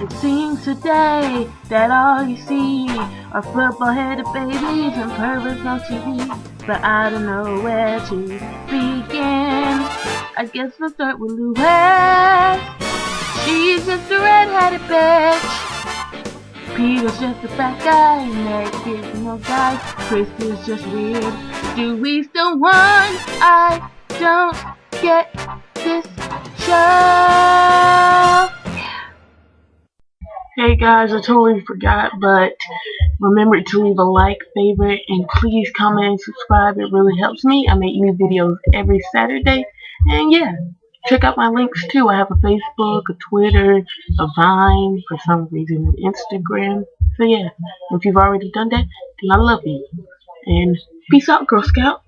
It seems today that all you see are football-headed babies and perverts on TV. But I don't know where to begin. I guess we'll start with Lois. She's just a red-headed bitch. Peter's just a fat guy, Nick is no guy, Chris is just weird. Do we still want? I don't get this Hey guys, I totally forgot, but remember to leave a like, favorite, and please comment and subscribe. It really helps me. I make new videos every Saturday. And yeah, check out my links too. I have a Facebook, a Twitter, a Vine, for some reason an Instagram. So yeah, if you've already done that, then I love you. And peace out, Girl Scout.